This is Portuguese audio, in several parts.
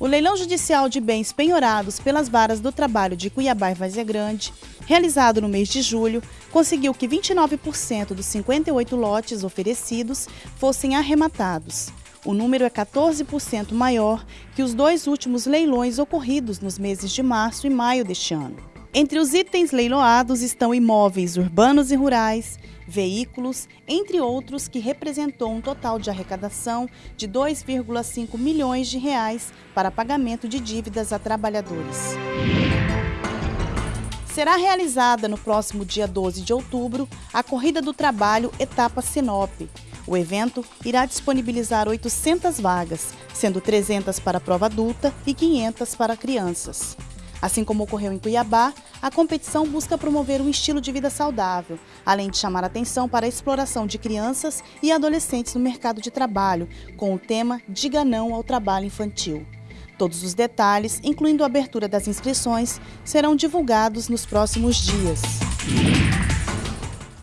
O leilão judicial de bens penhorados pelas varas do trabalho de Cuiabá e Vazia Grande, realizado no mês de julho, conseguiu que 29% dos 58 lotes oferecidos fossem arrematados. O número é 14% maior que os dois últimos leilões ocorridos nos meses de março e maio deste ano. Entre os itens leiloados estão imóveis urbanos e rurais, veículos, entre outros, que representou um total de arrecadação de 2,5 milhões de reais para pagamento de dívidas a trabalhadores. Será realizada no próximo dia 12 de outubro a Corrida do Trabalho Etapa Sinop. O evento irá disponibilizar 800 vagas, sendo 300 para prova adulta e 500 para crianças. Assim como ocorreu em Cuiabá, a competição busca promover um estilo de vida saudável, além de chamar atenção para a exploração de crianças e adolescentes no mercado de trabalho, com o tema Diga Não ao Trabalho Infantil. Todos os detalhes, incluindo a abertura das inscrições, serão divulgados nos próximos dias.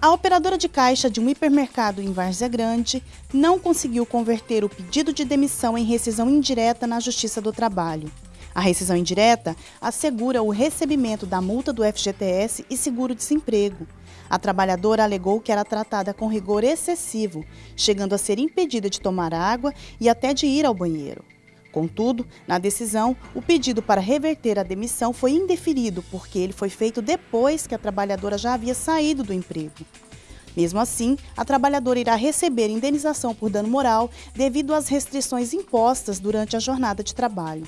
A operadora de caixa de um hipermercado em Várzea Grande não conseguiu converter o pedido de demissão em rescisão indireta na Justiça do Trabalho. A rescisão indireta assegura o recebimento da multa do FGTS e seguro-desemprego. A trabalhadora alegou que era tratada com rigor excessivo, chegando a ser impedida de tomar água e até de ir ao banheiro. Contudo, na decisão, o pedido para reverter a demissão foi indeferido porque ele foi feito depois que a trabalhadora já havia saído do emprego. Mesmo assim, a trabalhadora irá receber indenização por dano moral devido às restrições impostas durante a jornada de trabalho.